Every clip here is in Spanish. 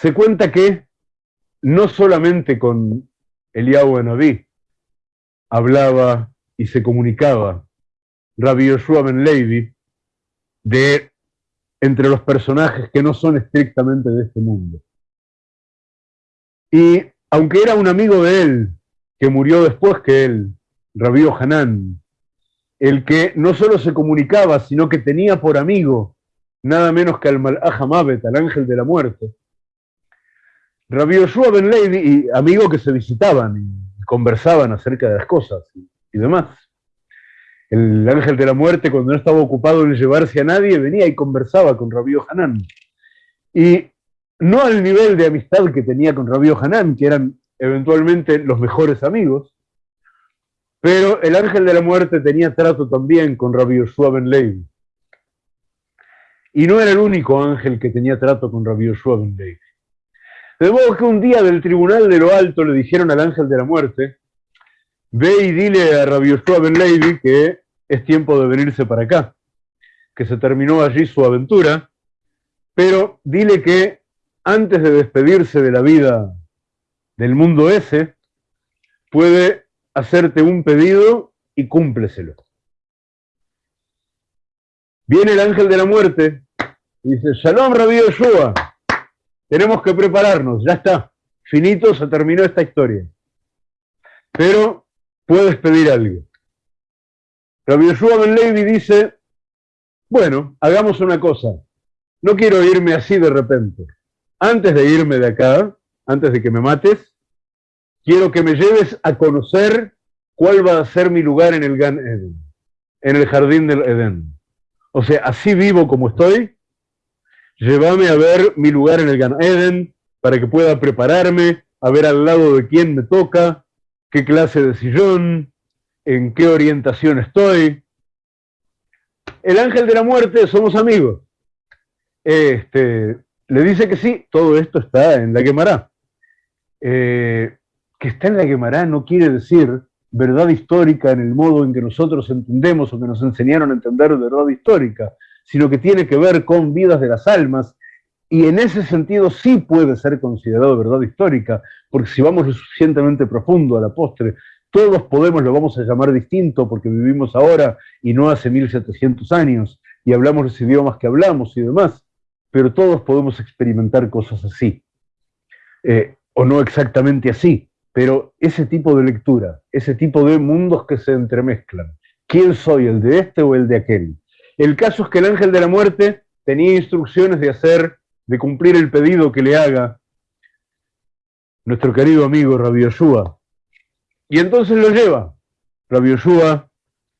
se cuenta que no solamente con Eliyahu Anabí hablaba y se comunicaba Rabbi Yoshua Ben Levi de entre los personajes que no son estrictamente de este mundo. Y aunque era un amigo de él, que murió después que él, Rabbi Hanan, el que no solo se comunicaba, sino que tenía por amigo nada menos que al Malach al ángel de la muerte. Rabbi Yoshua Ben y amigos que se visitaban y conversaban acerca de las cosas y, demás. El ángel de la muerte, cuando no estaba ocupado en llevarse a nadie, venía y conversaba con Rabbi Hanan. Y no al nivel de amistad que tenía con Rabbi Hanan, que eran eventualmente los mejores amigos, pero el ángel de la muerte tenía trato también con Rabbi Yoshua Ben. Y no era el único ángel que tenía trato con Rabbi Yoshua Ben. De que un día del tribunal de lo alto le dijeron al ángel de la muerte, ve y dile a Rabbi Yoshua Ben Levi que es tiempo de venirse para acá, que se terminó allí su aventura, pero dile que antes de despedirse de la vida del mundo ese, puede hacerte un pedido y cúmpleselo. Viene el ángel de la muerte y dice, Shalom Rabbi Yoshua, tenemos que prepararnos, ya está, finito, se terminó esta historia. Pero puedes pedir algo. Rabbi Yoshua Ben Levi dice, bueno, hagamos una cosa, no quiero irme así de repente. Antes de irme de acá, antes de que me mates, quiero que me lleves a conocer cuál va a ser mi lugar en el Gan Eden, en el jardín del Edén. O sea, así vivo como estoy, llévame a ver mi lugar en el Gan Eden para que pueda prepararme, a ver al lado de quién me toca, qué clase de sillón, en qué orientación estoy. El ángel de la muerte, somos amigos. Este, le dice que sí, todo esto está en la quemará. Eh, que está en la quemará no quiere decir verdad histórica en el modo en que nosotros entendemos o que nos enseñaron a entender verdad histórica, sino que tiene que ver con vidas de las almas, y en ese sentido sí puede ser considerado verdad histórica, porque si vamos lo suficientemente profundo a la postre, todos podemos, lo vamos a llamar distinto, porque vivimos ahora y no hace 1700 años, y hablamos los idiomas que hablamos y demás, pero todos podemos experimentar cosas así, eh, o no exactamente así, pero ese tipo de lectura, ese tipo de mundos que se entremezclan, ¿quién soy, el de este o el de aquel? El caso es que el ángel de la muerte tenía instrucciones de hacer, de cumplir el pedido que le haga nuestro querido amigo Rabbi Yoshua. Y entonces lo lleva. Rabbi Yoshua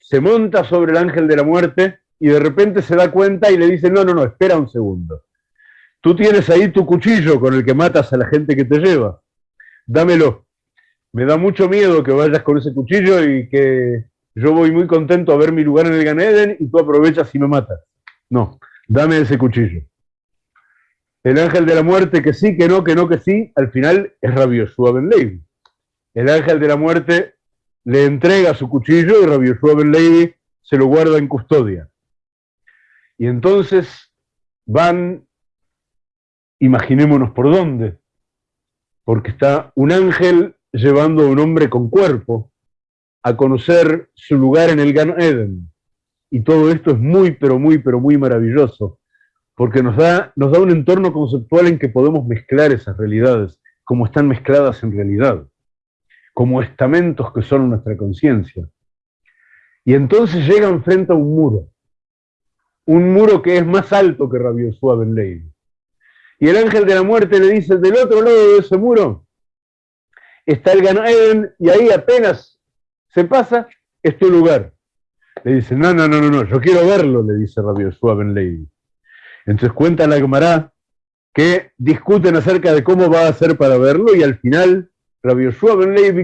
se monta sobre el ángel de la muerte y de repente se da cuenta y le dice, no, no, no, espera un segundo. Tú tienes ahí tu cuchillo con el que matas a la gente que te lleva. Dámelo me da mucho miedo que vayas con ese cuchillo y que yo voy muy contento a ver mi lugar en el Ganeden y tú aprovechas y me matas. No, dame ese cuchillo. El ángel de la muerte que sí, que no, que no, que sí, al final es rabioso Ben Levi. El ángel de la muerte le entrega su cuchillo y rabioso Ben Levi se lo guarda en custodia. Y entonces van, imaginémonos por dónde, porque está un ángel llevando a un hombre con cuerpo a conocer su lugar en el Gan Eden. Y todo esto es muy, pero muy, pero muy maravilloso, porque nos da, nos da un entorno conceptual en que podemos mezclar esas realidades, como están mezcladas en realidad, como estamentos que son nuestra conciencia. Y entonces llegan frente a un muro, un muro que es más alto que Rabbi Ben Levi. Y el ángel de la muerte le dice, del otro lado de ese muro está el Gan y ahí apenas se pasa, es tu lugar. Le dice, no, no, no, no, no, yo quiero verlo, le dice Rabbi Yoshua. Entonces cuenta la Gemara que discuten acerca de cómo va a hacer para verlo y al final Rabbi Yoshua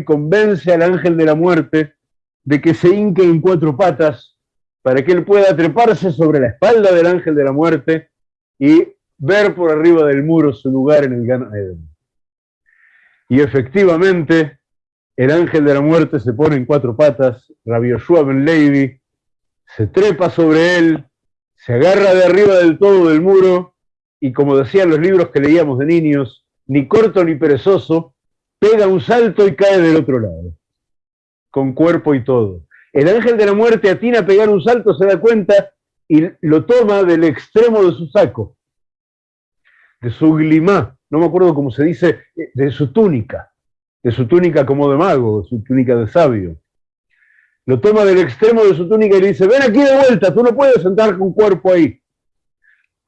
convence al ángel de la muerte de que se hinque en cuatro patas para que él pueda treparse sobre la espalda del ángel de la muerte y ver por arriba del muro su lugar en el Gan Eden. Y efectivamente, el ángel de la muerte se pone en cuatro patas, Rabbi Yoshua Ben se trepa sobre él, se agarra de arriba del todo del muro, y como decían los libros que leíamos de niños, ni corto ni perezoso, pega un salto y cae del otro lado, con cuerpo y todo. El ángel de la muerte atina a pegar un salto, se da cuenta y lo toma del extremo de su saco, de su glimá, no me acuerdo cómo se dice, de su túnica, de su túnica como de mago, de su túnica de sabio. Lo toma del extremo de su túnica y le dice, ven aquí de vuelta, tú no puedes sentar con cuerpo ahí.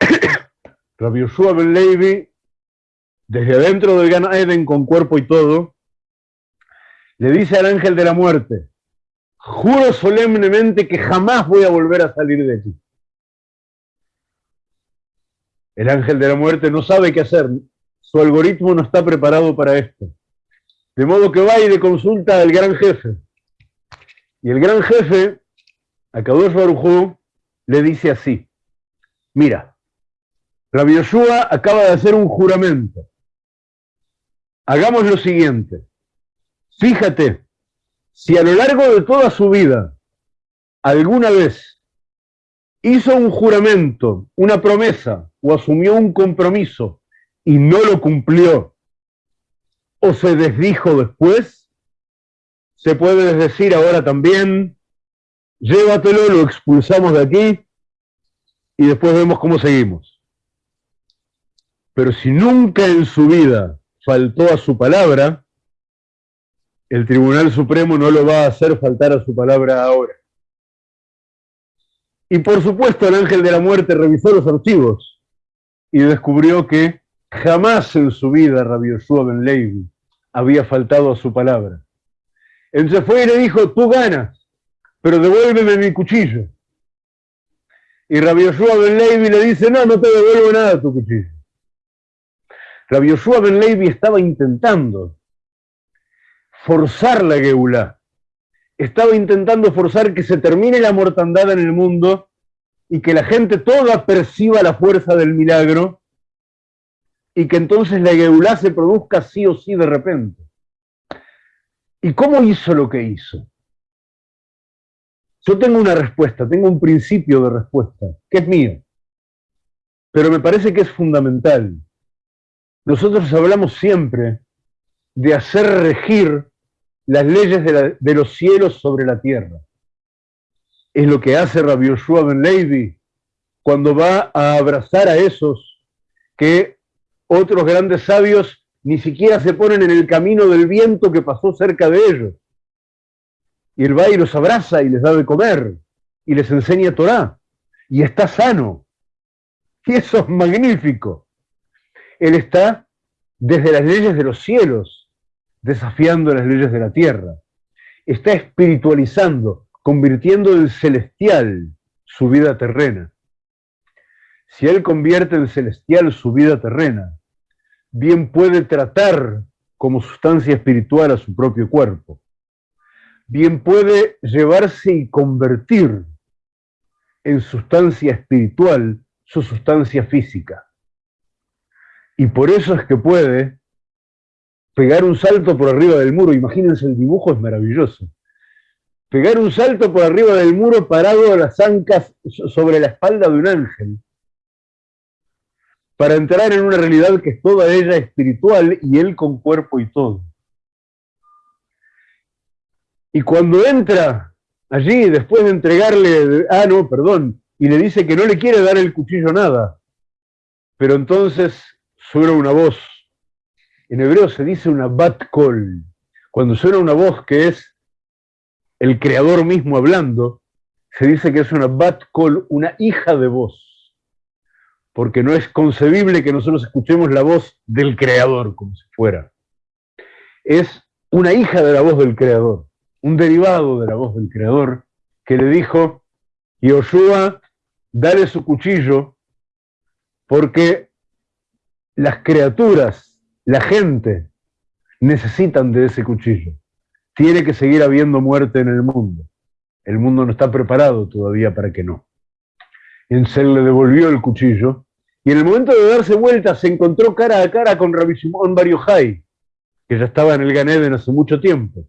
Rabbi Yoshua Ben Levi, desde adentro del Gan Eden con cuerpo y todo, le dice al ángel de la muerte, Juro solemnemente que jamás voy a volver a salir de aquí. El ángel de la muerte no sabe qué hacer. Su algoritmo no está preparado para esto. De modo que va y le consulta al gran jefe. Y el gran jefe, a Kadosh Barujú, le dice así. Mira, Rabbi Yoshua acaba de hacer un juramento. Hagamos lo siguiente. Fíjate, si a lo largo de toda su vida alguna vez hizo un juramento, una promesa o asumió un compromiso y no lo cumplió o se desdijo después, se puede decir ahora también, llévatelo, lo expulsamos de aquí y después vemos cómo seguimos. Pero si nunca en su vida faltó a su palabra, el Tribunal Supremo no lo va a hacer faltar a su palabra ahora. Y por supuesto el ángel de la muerte revisó los archivos y descubrió que jamás en su vida Rabbi Yoshua Ben Levi había faltado a su palabra. Entonces fue y le dijo, tú ganas, pero devuélveme mi cuchillo. Y Rabbi Yoshua Ben Levi le dice, no, no te devuelvo nada tu cuchillo. Rabbi Yoshua Ben Levi estaba intentando forzar la Geulá. Estaba intentando forzar que se termine la mortandad en el mundo y que la gente toda perciba la fuerza del milagro y que entonces la Geulá se produzca sí o sí de repente. ¿Y cómo hizo lo que hizo? Yo tengo una respuesta, tengo un principio de respuesta, que es mío, pero me parece que es fundamental. Nosotros hablamos siempre de hacer regir las leyes de, los cielos sobre la tierra. Es lo que hace Rabbi Yoshua Ben Levi cuando va a abrazar a esos que otros grandes sabios ni siquiera se ponen en el camino del viento que pasó cerca de ellos. Y él va y los abraza y les da de comer y les enseña Torah y está sano. Y eso es magnífico. Él está desde las leyes de los cielos desafiando las leyes de la tierra. Está espiritualizando, convirtiendo en celestial su vida terrena. Si él convierte en celestial su vida terrena, bien puede tratar como sustancia espiritual a su propio cuerpo. Bien puede llevarse y convertir en sustancia espiritual su sustancia física. Y por eso es que puede pegar un salto por arriba del muro, imagínense el dibujo, es maravilloso. Pegar un salto por arriba del muro parado a las ancas sobre la espalda de un ángel, para entrar en una realidad que es toda ella espiritual y él con cuerpo y todo. Y cuando entra allí, después de entregarle, ah, no, perdón, y le dice que no le quiere dar el cuchillo nada, pero entonces suena una voz en hebreo se dice una bat kol. Cuando suena una voz que es el creador mismo hablando, se dice que es una bat kol, una hija de voz. Porque no es concebible que nosotros escuchemos la voz del creador como si fuera. Es una hija de la voz del creador, un derivado de la voz del creador, que le dijo, Yoshua, dale su cuchillo, porque las criaturas la gente necesitan de ese cuchillo. Tiene que seguir habiendo muerte en el mundo. El mundo no está preparado todavía para que no. Ensel le devolvió el cuchillo y en el momento de darse vuelta se encontró cara a cara con Rabbi Shimon que ya estaba en el Ganeden hace mucho tiempo.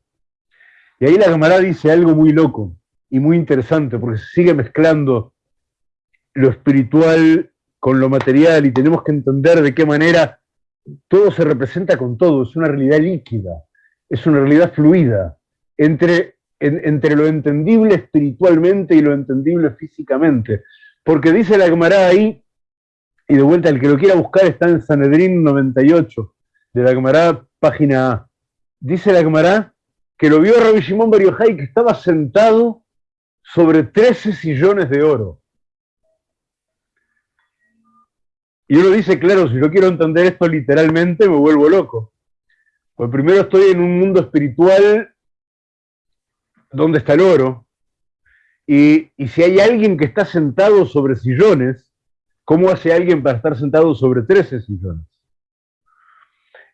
Y ahí la camarada dice algo muy loco y muy interesante, porque se sigue mezclando lo espiritual con lo material y tenemos que entender de qué manera todo se representa con todo, es una realidad líquida, es una realidad fluida, entre, entre lo entendible espiritualmente y lo entendible físicamente. Porque dice la Gemara ahí, y de vuelta el que lo quiera buscar está en Sanedrín 98, de la Gemara, página A. Dice la Gemara que lo vio Rabbi Shimon Bar que estaba sentado sobre 13 sillones de oro. Y uno dice, claro, si yo quiero entender esto literalmente, me vuelvo loco. Pues primero estoy en un mundo espiritual donde está el oro. Y, si hay alguien que está sentado sobre sillones, ¿cómo hace alguien para estar sentado sobre 13 sillones?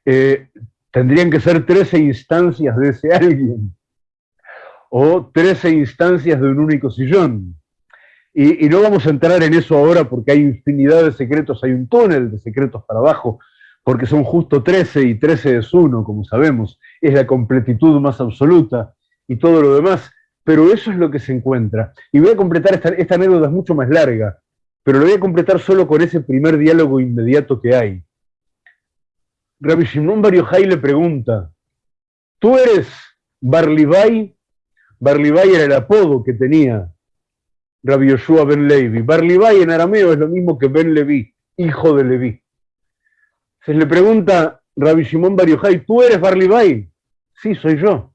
Eh, tendrían que ser 13 instancias de ese alguien. O 13 instancias de un único sillón. Y, no vamos a entrar en eso ahora porque hay infinidad de secretos, hay un túnel de secretos para abajo, porque son justo 13 y 13 es uno, como sabemos, es la completitud más absoluta y todo lo demás, pero eso es lo que se encuentra. Y voy a completar, esta, esta anécdota es mucho más larga, pero lo voy a completar solo con ese primer diálogo inmediato que hay. Rabbi Shimon Bar le pregunta, ¿tú eres Barlibay? Barlibay era el apodo que tenía Rabbi Yoshua ben Levi. Barlibay en arameo es lo mismo que Ben Levi, hijo de Levi. Se le pregunta Rabbi Shimon Bar ¿tú eres Barlibay? Sí, soy yo.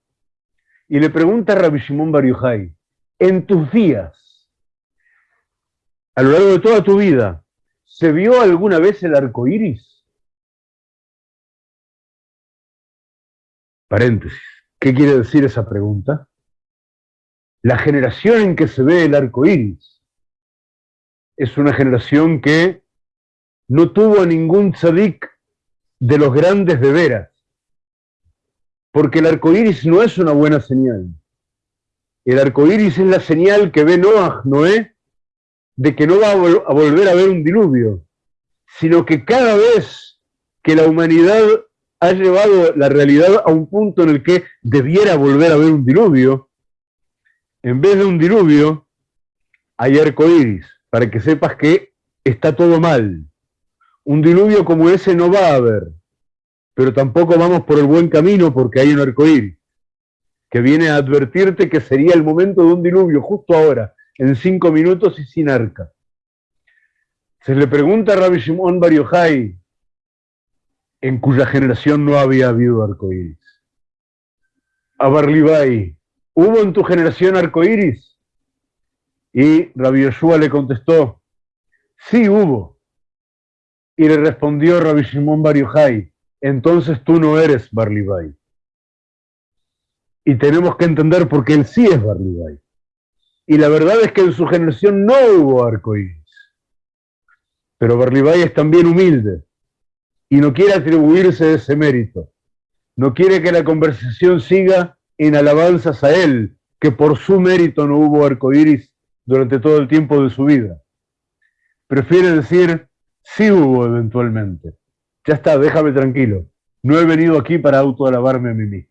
Y le pregunta Rabbi Shimon Bar en tus días, a lo largo de toda tu vida, ¿se vio alguna vez el arco iris? Paréntesis. ¿Qué quiere decir esa pregunta? La generación en que se ve el arco iris es una generación que no tuvo ningún tzadik de los grandes de veras, porque el arco iris no es una buena señal. El arco iris es la señal que ve Noah, Noé, de que no va a, volver a ver un diluvio, sino que cada vez que la humanidad ha llevado la realidad a un punto en el que debiera volver a ver un diluvio, en vez de un diluvio, hay arcoíris, para que sepas que está todo mal. Un diluvio como ese no va a haber, pero tampoco vamos por el buen camino porque hay un arcoíris, que viene a advertirte que sería el momento de un diluvio justo ahora, en cinco minutos y sin arca. Se le pregunta a Rabbi Shimon Bar en cuya generación no había habido arcoíris. A Barlibai, ¿Hubo en tu generación arcoíris? Y Rabbi Yoshua le contestó, sí hubo. Y le respondió Rabbi Shimon Bar entonces tú no eres Barlibai. Y tenemos que entender por qué él sí es Barlibai. Y la verdad es que en su generación no hubo arcoíris. Pero Barlibai es también humilde y no quiere atribuirse ese mérito. No quiere que la conversación siga en alabanzas a Él, que por su mérito no hubo arcoíris durante todo el tiempo de su vida. Prefiere decir, sí hubo eventualmente. Ya está, déjame tranquilo. No he venido aquí para autoalabarme a mí mismo.